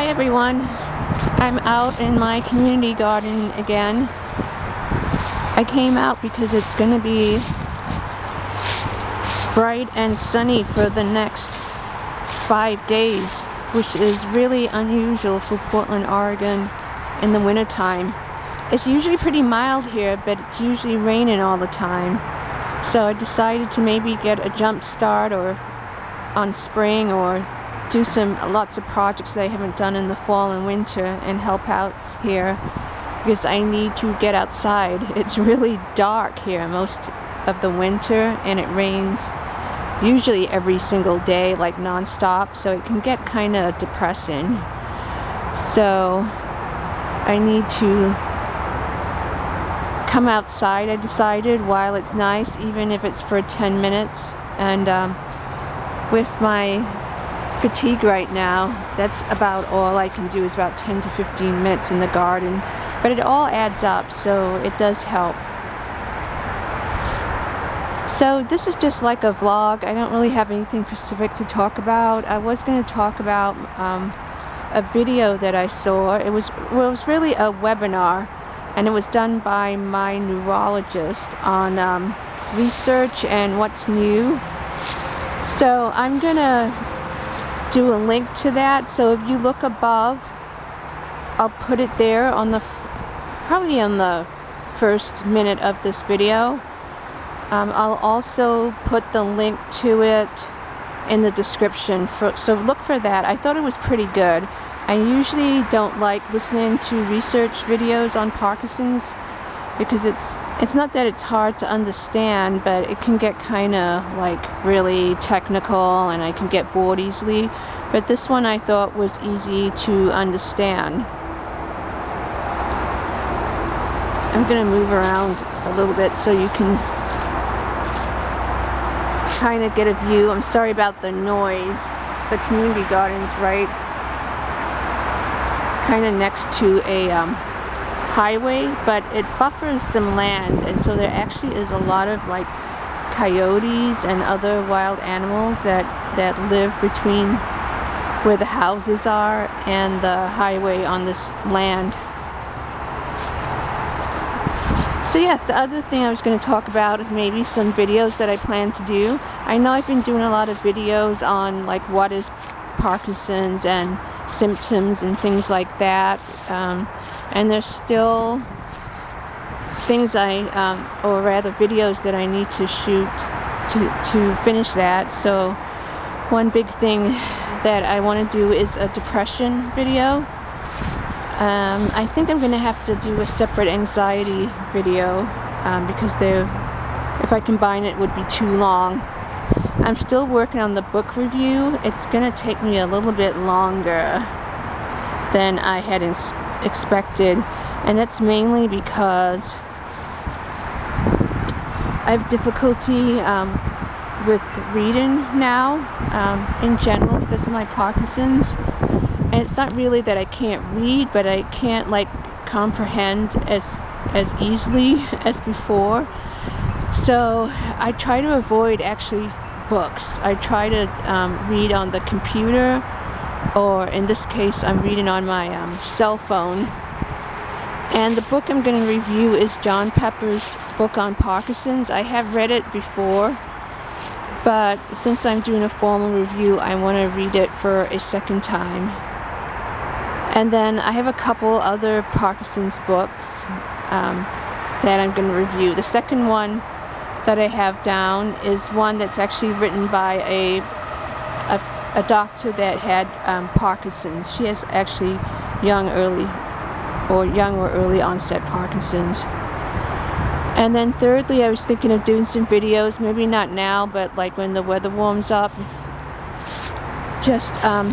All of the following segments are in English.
Hi everyone. I'm out in my community garden again. I came out because it's going to be bright and sunny for the next five days, which is really unusual for Portland, Oregon in the wintertime. It's usually pretty mild here, but it's usually raining all the time. So I decided to maybe get a jump start or on spring or do some lots of projects that I haven't done in the fall and winter and help out here because I need to get outside. It's really dark here most of the winter and it rains usually every single day like non-stop so it can get kind of depressing. So I need to come outside I decided while it's nice even if it's for 10 minutes and um, with my fatigue right now. That's about all I can do is about 10 to 15 minutes in the garden. But it all adds up, so it does help. So this is just like a vlog. I don't really have anything specific to talk about. I was going to talk about um, a video that I saw. It was, well, it was really a webinar, and it was done by my neurologist on um, research and what's new. So I'm going to do a link to that. So if you look above, I'll put it there on the, probably on the first minute of this video. Um, I'll also put the link to it in the description. For, so look for that. I thought it was pretty good. I usually don't like listening to research videos on Parkinson's because it's it's not that it's hard to understand but it can get kind of like really technical and I can get bored easily. But this one I thought was easy to understand. I'm gonna move around a little bit so you can kind of get a view. I'm sorry about the noise. The community gardens right kind of next to a um, highway, but it buffers some land, and so there actually is a lot of like coyotes and other wild animals that, that live between where the houses are and the highway on this land. So yeah, the other thing I was going to talk about is maybe some videos that I plan to do. I know I've been doing a lot of videos on like what is Parkinson's and symptoms and things like that. Um, and there's still things I, um, or rather videos that I need to shoot to, to finish that. So one big thing that I want to do is a depression video. Um, I think I'm going to have to do a separate anxiety video um, because they're, if I combine it would be too long. I'm still working on the book review. It's going to take me a little bit longer than I had expected. And that's mainly because I have difficulty um, with reading now um, in general because of my Parkinson's. And it's not really that I can't read but I can't like comprehend as as easily as before. So I try to avoid actually books I try to um, read on the computer or in this case I'm reading on my um, cell phone and the book I'm going to review is John Pepper's book on Parkinson's. I have read it before but since I'm doing a formal review I want to read it for a second time and then I have a couple other Parkinson's books um, that I'm going to review. The second one that I have down is one that's actually written by a, a a doctor that had um, Parkinson's. She has actually young early or young or early onset Parkinson's. And then thirdly, I was thinking of doing some videos, maybe not now, but like when the weather warms up. Just um,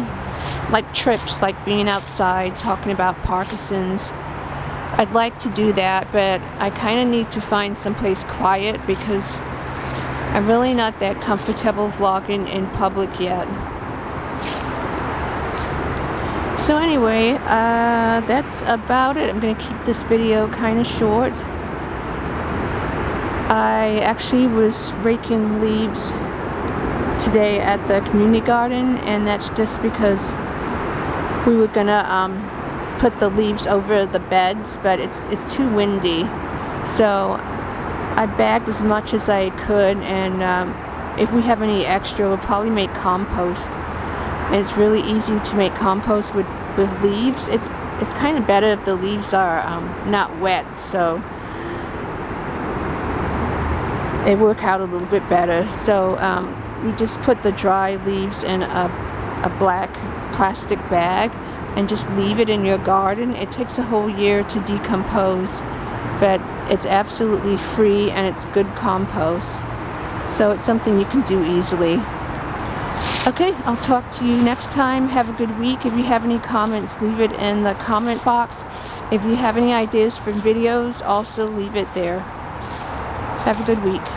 like trips, like being outside, talking about Parkinson's. I'd like to do that, but I kind of need to find someplace quiet because I'm really not that comfortable vlogging in public yet. So anyway, uh, that's about it. I'm going to keep this video kind of short. I actually was raking leaves today at the community garden and that's just because we were gonna um, put the leaves over the beds, but it's it's too windy. So I bagged as much as I could, and um, if we have any extra, we'll probably make compost. And it's really easy to make compost with, with leaves. It's it's kind of better if the leaves are um, not wet, so they work out a little bit better. So um, we just put the dry leaves in a, a black plastic bag and just leave it in your garden. It takes a whole year to decompose, but it's absolutely free and it's good compost. So it's something you can do easily. Okay, I'll talk to you next time. Have a good week. If you have any comments, leave it in the comment box. If you have any ideas for videos, also leave it there. Have a good week.